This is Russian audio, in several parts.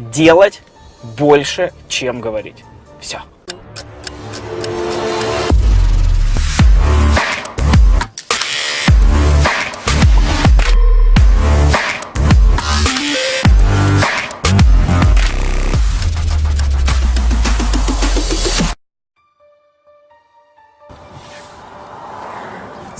делать больше, чем говорить. Все.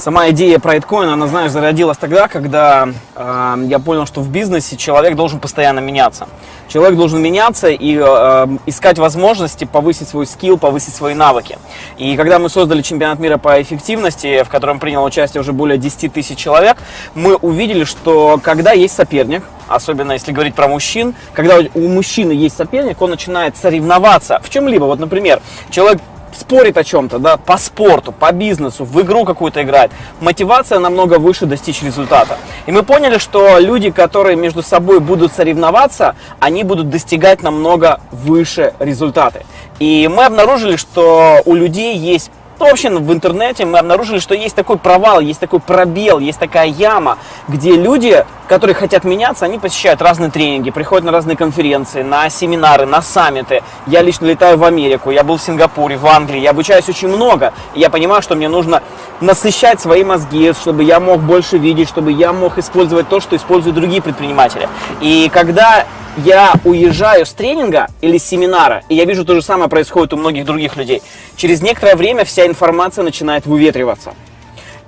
Сама идея про Bitcoin, она, знаешь, зародилась тогда, когда э, я понял, что в бизнесе человек должен постоянно меняться. Человек должен меняться и э, искать возможности повысить свой скилл, повысить свои навыки. И когда мы создали чемпионат мира по эффективности, в котором приняло участие уже более 10 тысяч человек, мы увидели, что когда есть соперник, особенно если говорить про мужчин, когда у мужчины есть соперник, он начинает соревноваться в чем-либо. Вот, например, человек спорит о чем-то, да, по спорту, по бизнесу, в игру какую-то играет, мотивация намного выше достичь результата. И мы поняли, что люди, которые между собой будут соревноваться, они будут достигать намного выше результаты. И мы обнаружили, что у людей есть вообще в интернете мы обнаружили, что есть такой провал, есть такой пробел, есть такая яма, где люди, которые хотят меняться, они посещают разные тренинги, приходят на разные конференции, на семинары, на саммиты. Я лично летаю в Америку, я был в Сингапуре, в Англии, я обучаюсь очень много. И я понимаю, что мне нужно насыщать свои мозги, чтобы я мог больше видеть, чтобы я мог использовать то, что используют другие предприниматели. И когда я уезжаю с тренинга или семинара, и я вижу то же самое происходит у многих других людей, через некоторое время вся информация начинает выветриваться.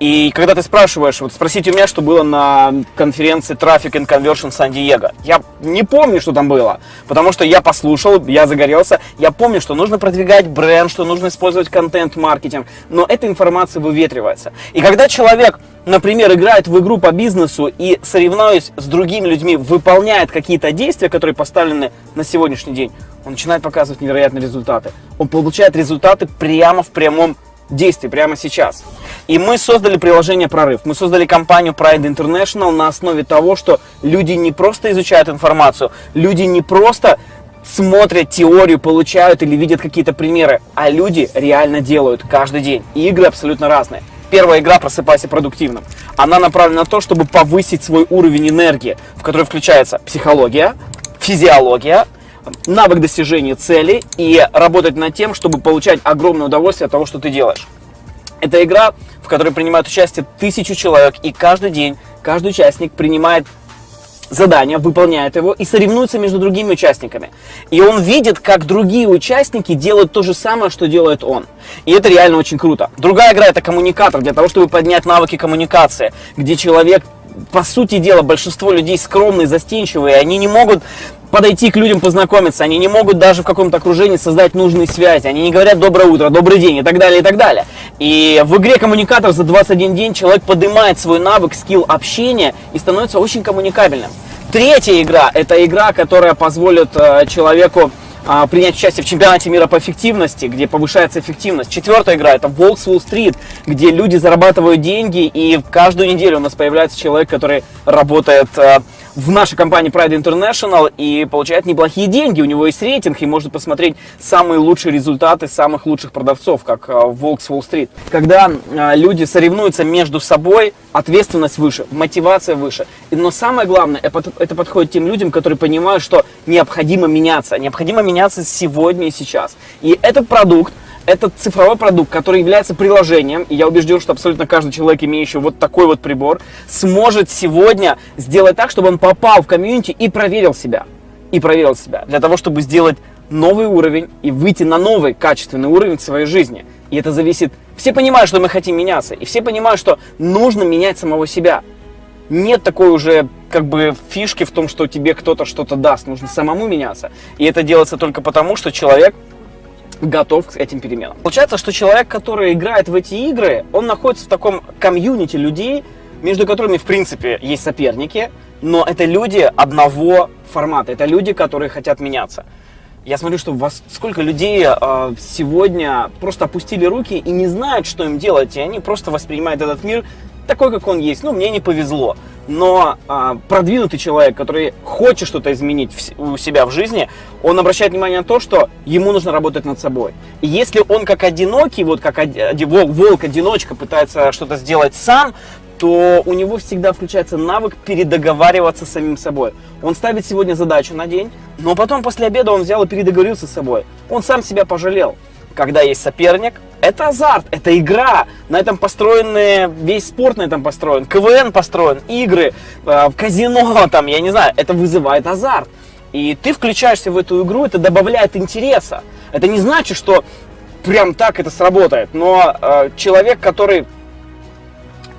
И когда ты спрашиваешь, вот спросите у меня, что было на конференции Traffic and Conversion Сан-Диего. Я не помню, что там было, потому что я послушал, я загорелся. Я помню, что нужно продвигать бренд, что нужно использовать контент-маркетинг, но эта информация выветривается. И когда человек, например, играет в игру по бизнесу и, соревнуясь с другими людьми, выполняет какие-то действия, которые поставлены на сегодняшний день, он начинает показывать невероятные результаты. Он получает результаты прямо в прямом действий прямо сейчас. И мы создали приложение «Прорыв». Мы создали компанию Pride International на основе того, что люди не просто изучают информацию, люди не просто смотрят теорию, получают или видят какие-то примеры, а люди реально делают каждый день. И игры абсолютно разные. Первая игра «Просыпайся продуктивным». Она направлена на то, чтобы повысить свой уровень энергии, в который включается психология, физиология, навык достижения цели и работать над тем, чтобы получать огромное удовольствие от того, что ты делаешь. Это игра, в которой принимают участие тысячу человек, и каждый день каждый участник принимает задание, выполняет его и соревнуется между другими участниками. И он видит, как другие участники делают то же самое, что делает он. И это реально очень круто. Другая игра это коммуникатор, для того, чтобы поднять навыки коммуникации, где человек по сути дела, большинство людей скромные, застенчивые, они не могут подойти к людям, познакомиться, они не могут даже в каком-то окружении создать нужные связи, они не говорят «доброе утро», «добрый день» и так далее, и так далее. И в игре «Коммуникатор» за 21 день человек поднимает свой навык, скилл общения и становится очень коммуникабельным. Третья игра – это игра, которая позволит э, человеку а, принять участие в чемпионате мира по эффективности, где повышается эффективность. Четвертая игра это Волкс Wall Street, где люди зарабатывают деньги, и каждую неделю у нас появляется человек, который работает а, в нашей компании Pride International и получает неплохие деньги. У него есть рейтинг и может посмотреть самые лучшие результаты самых лучших продавцов, как а, в Волкс Wall Street. Когда люди соревнуются между собой, ответственность выше, мотивация выше. Но самое главное, это подходит тем людям, которые понимают, что необходимо меняться. Необходимо меняться сегодня и сейчас. И этот продукт, этот цифровой продукт, который является приложением, и я убежден, что абсолютно каждый человек, имеющий вот такой вот прибор, сможет сегодня сделать так, чтобы он попал в комьюнити и проверил себя. И проверил себя. Для того, чтобы сделать новый уровень и выйти на новый качественный уровень в своей жизни. И это зависит... Все понимают, что мы хотим меняться, и все понимают, что нужно менять самого себя. Нет такой уже как бы фишки в том, что тебе кто-то что-то даст. Нужно самому меняться. И это делается только потому, что человек готов к этим переменам. Получается, что человек, который играет в эти игры, он находится в таком комьюнити людей, между которыми, в принципе, есть соперники, но это люди одного формата, это люди, которые хотят меняться. Я смотрю, что вас сколько людей э, сегодня просто опустили руки и не знают, что им делать, и они просто воспринимают этот мир такой, как он есть. Ну, мне не повезло. Но а, продвинутый человек, который хочет что-то изменить в, у себя в жизни, он обращает внимание на то, что ему нужно работать над собой. И если он как одинокий, вот как од, волк-одиночка пытается что-то сделать сам, то у него всегда включается навык передоговариваться с самим собой. Он ставит сегодня задачу на день, но потом после обеда он взял и передоговорился с собой. Он сам себя пожалел. Когда есть соперник, это азарт, это игра. На этом построен весь спорт на этом построен, КВН построен, игры, э, казино, там, я не знаю, это вызывает азарт. И ты включаешься в эту игру, это добавляет интереса. Это не значит, что прям так это сработает, но э, человек, который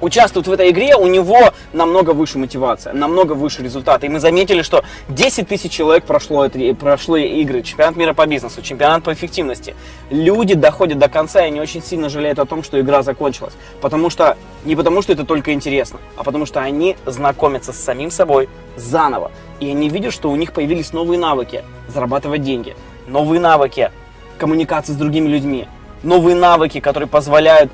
участвует в этой игре, у него намного выше мотивация, намного выше результаты. И мы заметили, что 10 тысяч человек прошло, это, прошло игры, чемпионат мира по бизнесу, чемпионат по эффективности. Люди доходят до конца и не очень сильно жалеют о том, что игра закончилась. Потому что, не потому что это только интересно, а потому что они знакомятся с самим собой заново. И они видят, что у них появились новые навыки зарабатывать деньги, новые навыки коммуникации с другими людьми, новые навыки, которые позволяют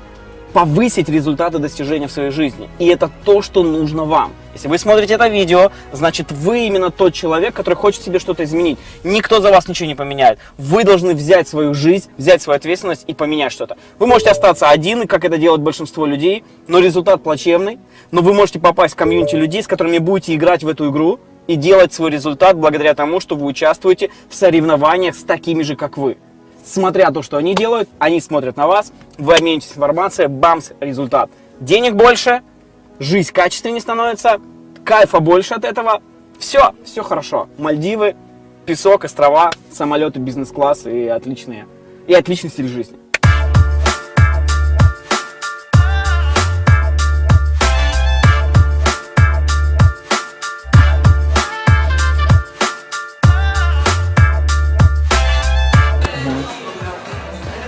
повысить результаты достижения в своей жизни. И это то, что нужно вам. Если вы смотрите это видео, значит вы именно тот человек, который хочет себе что-то изменить. Никто за вас ничего не поменяет. Вы должны взять свою жизнь, взять свою ответственность и поменять что-то. Вы можете остаться один, как это делает большинство людей, но результат плачевный. Но вы можете попасть в комьюнити людей, с которыми будете играть в эту игру и делать свой результат благодаря тому, что вы участвуете в соревнованиях с такими же, как вы смотря то, что они делают, они смотрят на вас, вы обменитесь информацией, бамс, результат. Денег больше, жизнь качественнее становится, кайфа больше от этого. Все, все хорошо. Мальдивы, песок, острова, самолеты, бизнес-класс и отличные, и отличный стиль жизни.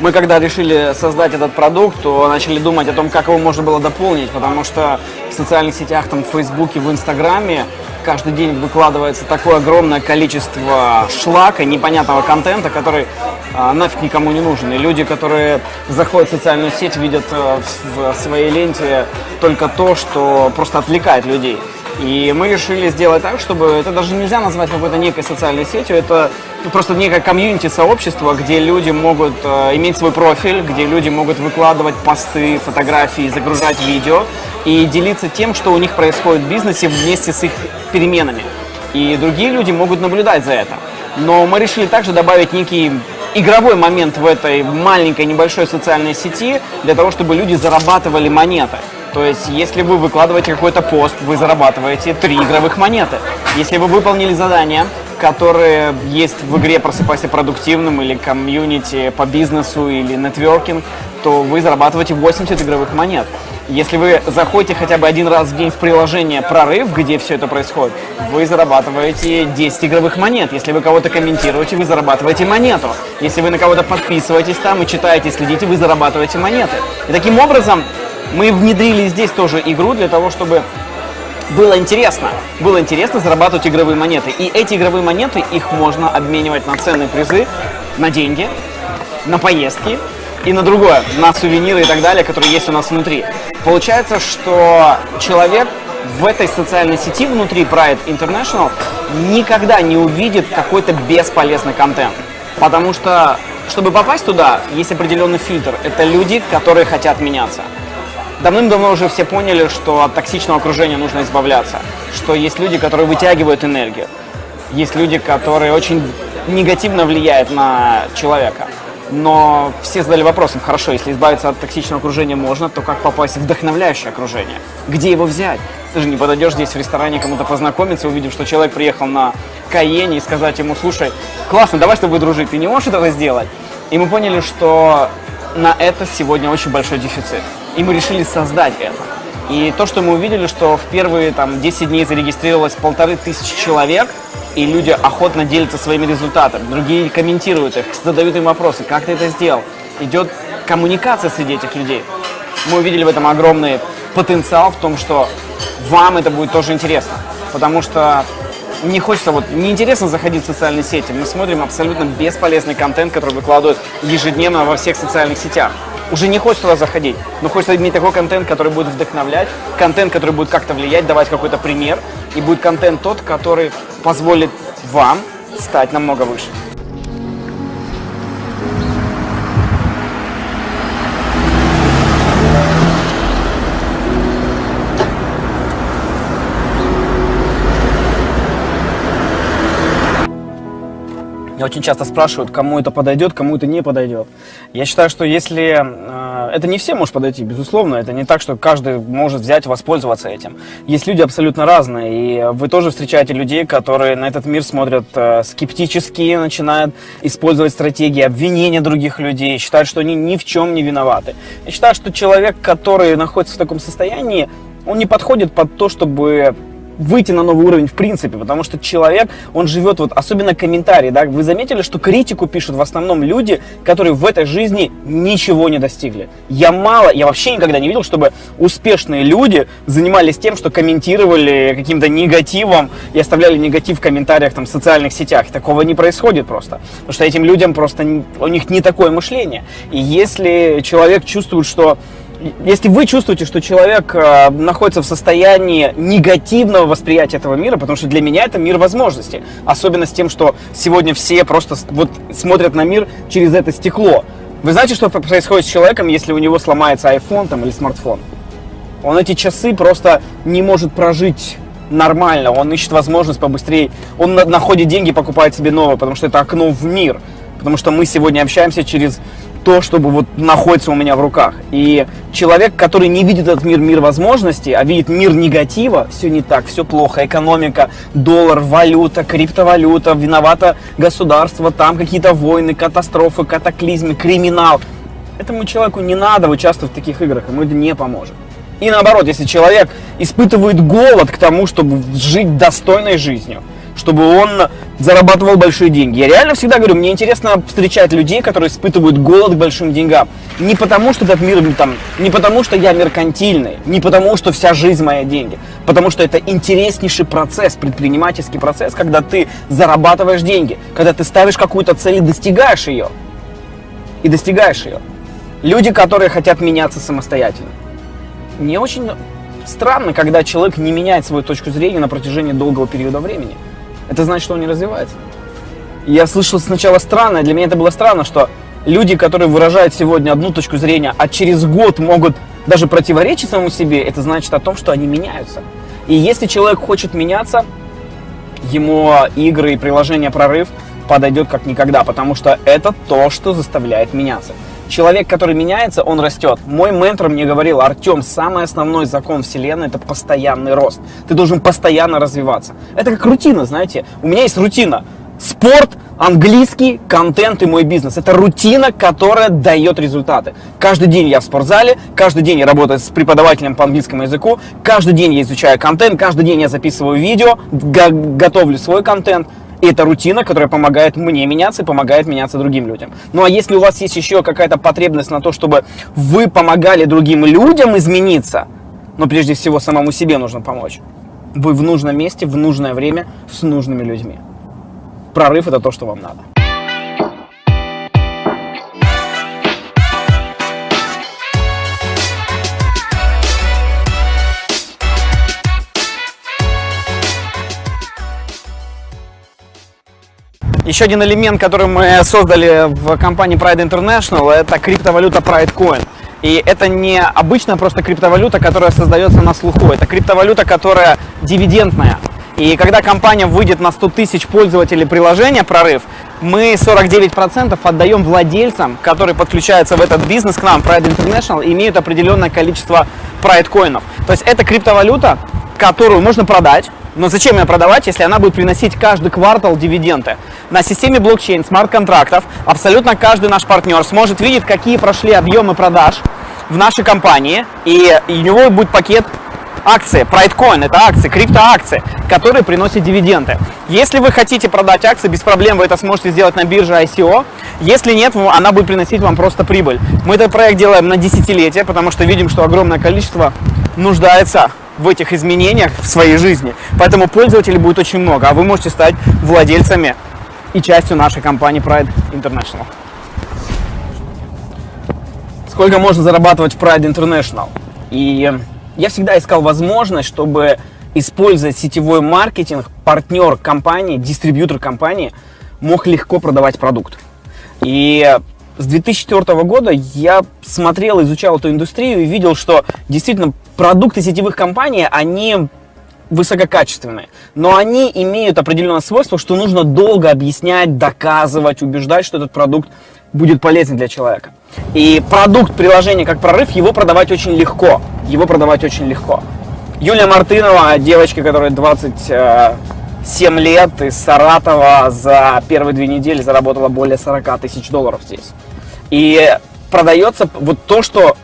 Мы когда решили создать этот продукт, то начали думать о том, как его можно было дополнить, потому что в социальных сетях, там, в Фейсбуке, в Инстаграме каждый день выкладывается такое огромное количество шлака, непонятного контента, который а, нафиг никому не нужен. И люди, которые заходят в социальную сеть, видят а, в, в своей ленте только то, что просто отвлекает людей. И мы решили сделать так, чтобы это даже нельзя назвать какой-то некой социальной сетью, это просто некое комьюнити-сообщество, где люди могут э, иметь свой профиль, где люди могут выкладывать посты, фотографии, загружать видео и делиться тем, что у них происходит в бизнесе вместе с их переменами. И другие люди могут наблюдать за это. Но мы решили также добавить некий игровой момент в этой маленькой небольшой социальной сети для того, чтобы люди зарабатывали монеты. То есть, если вы выкладываете какой-то пост, вы зарабатываете 3 игровых монеты. Если вы выполнили задание, которые есть в игре «Просыпайся продуктивным» или комьюнити по бизнесу или нетворкинг, то вы зарабатываете 80 игровых монет. Если вы заходите хотя бы один раз в день в приложение «Прорыв», где все это происходит, вы зарабатываете 10 игровых монет. Если вы кого-то комментируете, вы зарабатываете монету. Если вы на кого-то подписываетесь там и читаете, следите, вы зарабатываете монеты. И таким образом мы внедрили здесь тоже игру для того, чтобы было интересно. Было интересно зарабатывать игровые монеты. И эти игровые монеты, их можно обменивать на ценные призы, на деньги, на поездки и на другое, на сувениры и так далее, которые есть у нас внутри. Получается, что человек в этой социальной сети внутри Pride International никогда не увидит какой-то бесполезный контент. Потому что, чтобы попасть туда, есть определенный фильтр. Это люди, которые хотят меняться. Давным-давно уже все поняли, что от токсичного окружения нужно избавляться, что есть люди, которые вытягивают энергию, есть люди, которые очень негативно влияют на человека. Но все задали вопросом, хорошо, если избавиться от токсичного окружения можно, то как попасть в вдохновляющее окружение? Где его взять? Ты же не подойдешь здесь в ресторане кому-то познакомиться, увидев, что человек приехал на Каене и сказать ему, слушай, классно, давай с тобой дружить, ты не можешь этого сделать? И мы поняли, что на это сегодня очень большой дефицит и мы решили создать это. И то, что мы увидели, что в первые там, 10 дней зарегистрировалось полторы тысячи человек, и люди охотно делятся своими результатами, другие комментируют их, задают им вопросы, как ты это сделал. Идет коммуникация среди этих людей. Мы увидели в этом огромный потенциал в том, что вам это будет тоже интересно. Потому что не хочется, вот неинтересно заходить в социальные сети. Мы смотрим абсолютно бесполезный контент, который выкладывают ежедневно во всех социальных сетях уже не хочется туда заходить, но хочется иметь такой контент, который будет вдохновлять, контент, который будет как-то влиять, давать какой-то пример, и будет контент тот, который позволит вам стать намного выше. Меня очень часто спрашивают, кому это подойдет, кому это не подойдет. Я считаю, что если... Э, это не всем может подойти, безусловно. Это не так, что каждый может взять, воспользоваться этим. Есть люди абсолютно разные. И вы тоже встречаете людей, которые на этот мир смотрят э, скептически, начинают использовать стратегии обвинения других людей, считают, что они ни в чем не виноваты. Я считаю, что человек, который находится в таком состоянии, он не подходит под то, чтобы выйти на новый уровень в принципе, потому что человек, он живет, вот особенно комментарии, да, вы заметили, что критику пишут в основном люди, которые в этой жизни ничего не достигли. Я мало, я вообще никогда не видел, чтобы успешные люди занимались тем, что комментировали каким-то негативом и оставляли негатив в комментариях там в социальных сетях. Такого не происходит просто, потому что этим людям просто, у них не такое мышление. И если человек чувствует, что если вы чувствуете, что человек э, находится в состоянии негативного восприятия этого мира, потому что для меня это мир возможностей, особенно с тем, что сегодня все просто вот смотрят на мир через это стекло. Вы знаете, что происходит с человеком, если у него сломается iPhone там, или смартфон? Он эти часы просто не может прожить нормально, он ищет возможность побыстрее, он находит деньги, покупает себе новое, потому что это окно в мир. Потому что мы сегодня общаемся через то, чтобы вот находится у меня в руках. И человек, который не видит этот мир, мир возможностей, а видит мир негатива, все не так, все плохо, экономика, доллар, валюта, криптовалюта, виновато государство, там какие-то войны, катастрофы, катаклизмы, криминал. Этому человеку не надо участвовать в таких играх, ему это не поможет. И наоборот, если человек испытывает голод к тому, чтобы жить достойной жизнью, чтобы он зарабатывал большие деньги. Я реально всегда говорю, мне интересно встречать людей, которые испытывают голод к большим деньгам. Не потому, что этот мир там, не потому, что я меркантильный, не потому, что вся жизнь моя деньги, потому что это интереснейший процесс, предпринимательский процесс, когда ты зарабатываешь деньги, когда ты ставишь какую-то цель и достигаешь ее. И достигаешь ее. Люди, которые хотят меняться самостоятельно. Мне очень странно, когда человек не меняет свою точку зрения на протяжении долгого периода времени это значит, что он не развивается. Я слышал сначала странно, для меня это было странно, что люди, которые выражают сегодня одну точку зрения, а через год могут даже противоречить самому себе, это значит о том, что они меняются. И если человек хочет меняться, ему игры и приложение «Прорыв» подойдет как никогда, потому что это то, что заставляет меняться. Человек, который меняется, он растет. Мой ментор мне говорил, Артем, самый основной закон вселенной – это постоянный рост. Ты должен постоянно развиваться. Это как рутина, знаете. У меня есть рутина. Спорт, английский, контент и мой бизнес. Это рутина, которая дает результаты. Каждый день я в спортзале, каждый день я работаю с преподавателем по английскому языку, каждый день я изучаю контент, каждый день я записываю видео, готовлю свой контент – и это рутина, которая помогает мне меняться и помогает меняться другим людям. Ну а если у вас есть еще какая-то потребность на то, чтобы вы помогали другим людям измениться, но прежде всего самому себе нужно помочь. Вы в нужном месте, в нужное время, с нужными людьми. Прорыв – это то, что вам надо. Еще один элемент, который мы создали в компании Pride International, это криптовалюта Pride Coin. И это не обычная просто криптовалюта, которая создается на слуху. Это криптовалюта, которая дивидендная. И когда компания выйдет на 100 тысяч пользователей приложения «Прорыв», мы 49% отдаем владельцам, которые подключаются в этот бизнес к нам, Pride International, и имеют определенное количество Pride коинов. То есть это криптовалюта, которую можно продать, но зачем ее продавать, если она будет приносить каждый квартал дивиденды? На системе блокчейн, смарт-контрактов абсолютно каждый наш партнер сможет видеть, какие прошли объемы продаж в нашей компании, и у него будет пакет акции, PrideCoin, это акции, криптоакции, которые приносят дивиденды. Если вы хотите продать акции, без проблем вы это сможете сделать на бирже ICO. Если нет, она будет приносить вам просто прибыль. Мы этот проект делаем на десятилетие, потому что видим, что огромное количество нуждается в этих изменениях в своей жизни. Поэтому пользователей будет очень много, а вы можете стать владельцами и частью нашей компании Pride International. Сколько можно зарабатывать в Pride International? И я всегда искал возможность, чтобы использовать сетевой маркетинг, партнер компании, дистрибьютор компании мог легко продавать продукт. И с 2004 года я смотрел, изучал эту индустрию и видел, что действительно продукты сетевых компаний, они высококачественные, но они имеют определенное свойство, что нужно долго объяснять, доказывать, убеждать, что этот продукт будет полезен для человека. И продукт приложения как прорыв, его продавать очень легко. Его продавать очень легко. Юлия Мартынова, девочка, которая 27 лет из Саратова, за первые две недели заработала более 40 тысяч долларов здесь. И продается вот то, что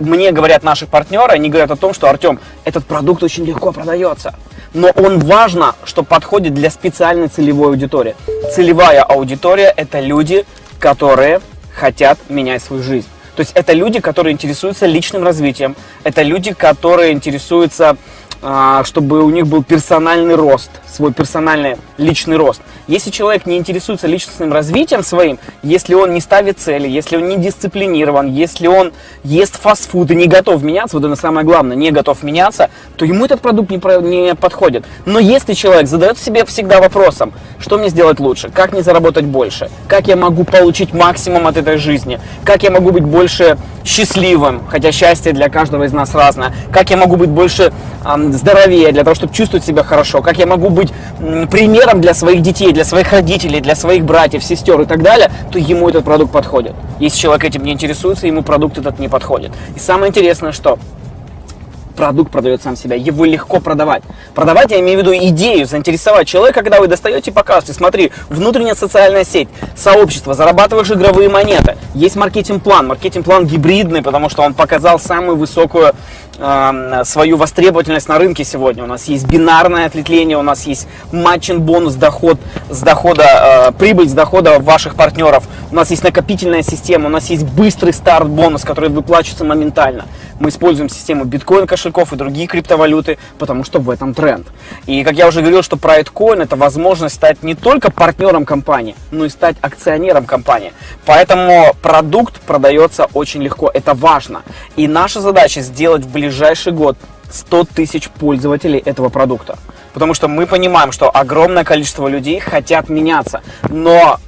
мне говорят наши партнеры, они говорят о том, что, Артем, этот продукт очень легко продается. Но он важно, что подходит для специальной целевой аудитории. Целевая аудитория – это люди, которые хотят менять свою жизнь. То есть это люди, которые интересуются личным развитием, это люди, которые интересуются чтобы у них был персональный рост, свой персональный личный рост. Если человек не интересуется личностным развитием своим, если он не ставит цели, если он не дисциплинирован, если он ест фастфуд и не готов меняться, вот это самое главное, не готов меняться, то ему этот продукт не, про, не подходит. Но если человек задает себе всегда вопросом, что мне сделать лучше, как мне заработать больше, как я могу получить максимум от этой жизни, как я могу быть больше счастливым, хотя счастье для каждого из нас разное, как я могу быть больше здоровее, для того, чтобы чувствовать себя хорошо, как я могу быть примером для своих детей, для своих родителей, для своих братьев, сестер и так далее, то ему этот продукт подходит. Если человек этим не интересуется, ему продукт этот не подходит. И самое интересное, что продукт продает сам себя, его легко продавать. Продавать, я имею в виду идею, заинтересовать человека, когда вы достаете и показываете, смотри, внутренняя социальная сеть, сообщество, зарабатываешь игровые монеты, есть маркетинг-план, маркетинг-план гибридный, потому что он показал самую высокую э, свою востребовательность на рынке сегодня. У нас есть бинарное ответвление, у нас есть матчин бонус, доход с дохода, э, прибыль с дохода ваших партнеров, у нас есть накопительная система, у нас есть быстрый старт бонус, который выплачивается моментально. Мы используем систему биткоин кошельков и другие криптовалюты, потому что в этом тренд. И как я уже говорил, что PrideCoin это возможность стать не только партнером компании, но и стать акционером компании. Поэтому продукт продается очень легко, это важно. И наша задача сделать в ближайший год 100 тысяч пользователей этого продукта. Потому что мы понимаем, что огромное количество людей хотят меняться, но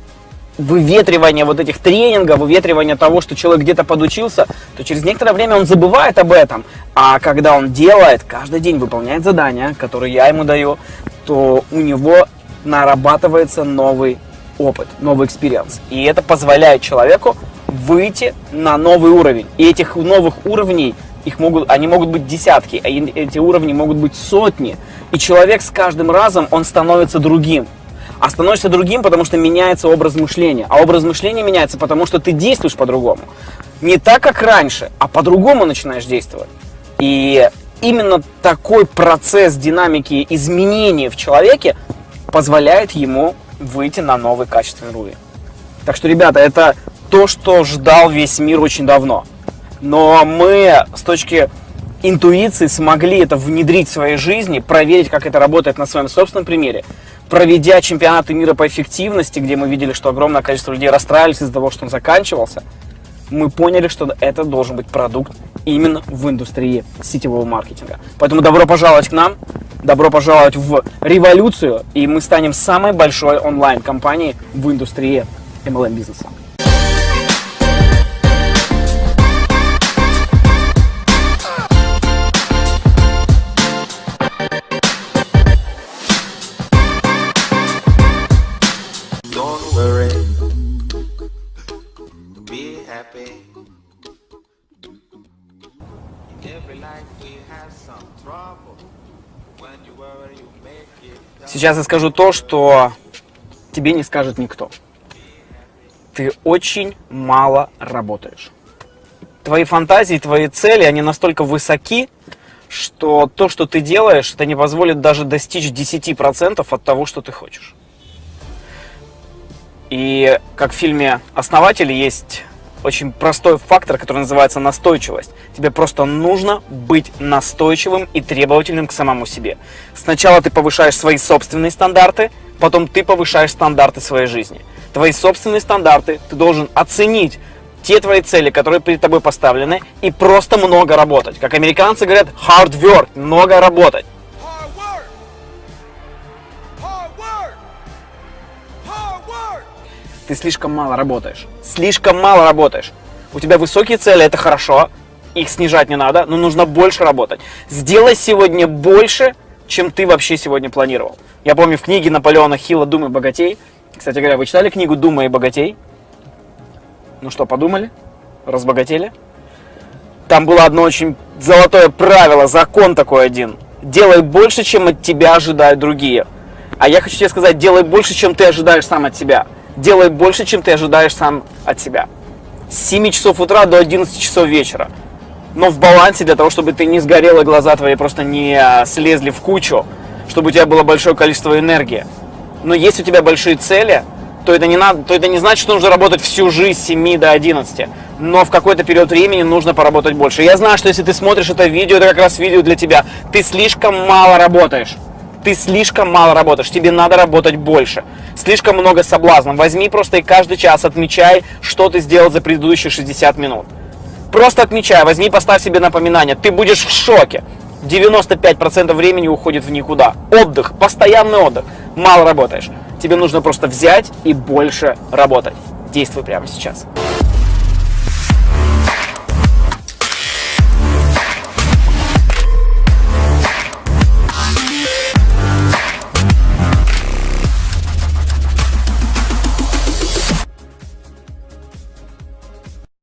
выветривание вот этих тренингов, выветривание того, что человек где-то подучился, то через некоторое время он забывает об этом. А когда он делает, каждый день выполняет задания, которые я ему даю, то у него нарабатывается новый опыт, новый experience. И это позволяет человеку выйти на новый уровень. И этих новых уровней, их могут, они могут быть десятки, а эти уровни могут быть сотни. И человек с каждым разом, он становится другим а становишься другим, потому что меняется образ мышления. А образ мышления меняется, потому что ты действуешь по-другому. Не так, как раньше, а по-другому начинаешь действовать. И именно такой процесс динамики изменений в человеке позволяет ему выйти на новый качественный уровень. Так что, ребята, это то, что ждал весь мир очень давно. Но мы с точки интуиции смогли это внедрить в своей жизни, проверить, как это работает на своем собственном примере проведя чемпионаты мира по эффективности, где мы видели, что огромное количество людей расстраивались из-за того, что он заканчивался, мы поняли, что это должен быть продукт именно в индустрии сетевого маркетинга. Поэтому добро пожаловать к нам, добро пожаловать в революцию, и мы станем самой большой онлайн-компанией в индустрии MLM-бизнеса. Сейчас я скажу то, что тебе не скажет никто. Ты очень мало работаешь. Твои фантазии, твои цели, они настолько высоки, что то, что ты делаешь, это не позволит даже достичь 10% от того, что ты хочешь. И как в фильме «Основатели» есть очень простой фактор, который называется настойчивость. Тебе просто нужно быть настойчивым и требовательным к самому себе. Сначала ты повышаешь свои собственные стандарты, потом ты повышаешь стандарты своей жизни. Твои собственные стандарты ты должен оценить те твои цели, которые перед тобой поставлены, и просто много работать. Как американцы говорят, hard work, много работать. Ты слишком мало работаешь. Слишком мало работаешь. У тебя высокие цели, это хорошо, их снижать не надо, но нужно больше работать. Сделай сегодня больше чем ты вообще сегодня планировал. Я помню в книге Наполеона Хилла «Думай богатей». Кстати говоря, вы читали книгу «Думай богатей»? Ну что, подумали? Разбогатели? Там было одно очень золотое правило, закон такой один. Делай больше, чем от тебя ожидают другие. А я хочу тебе сказать, делай больше, чем ты ожидаешь сам от себя. Делай больше, чем ты ожидаешь сам от себя. С 7 часов утра до 11 часов вечера. Но в балансе для того, чтобы ты не сгорел и глаза твои просто не а, слезли в кучу, чтобы у тебя было большое количество энергии. Но если у тебя большие цели, то это не, надо, то это не значит, что нужно работать всю жизнь с 7 до 11. Но в какой-то период времени нужно поработать больше. Я знаю, что если ты смотришь это видео, это как раз видео для тебя. Ты слишком мало работаешь. Ты слишком мало работаешь. Тебе надо работать больше. Слишком много соблазнов. Возьми просто и каждый час отмечай, что ты сделал за предыдущие 60 минут. Просто отмечай, возьми, поставь себе напоминание. Ты будешь в шоке. 95% времени уходит в никуда. Отдых, постоянный отдых. Мало работаешь. Тебе нужно просто взять и больше работать. Действуй прямо сейчас.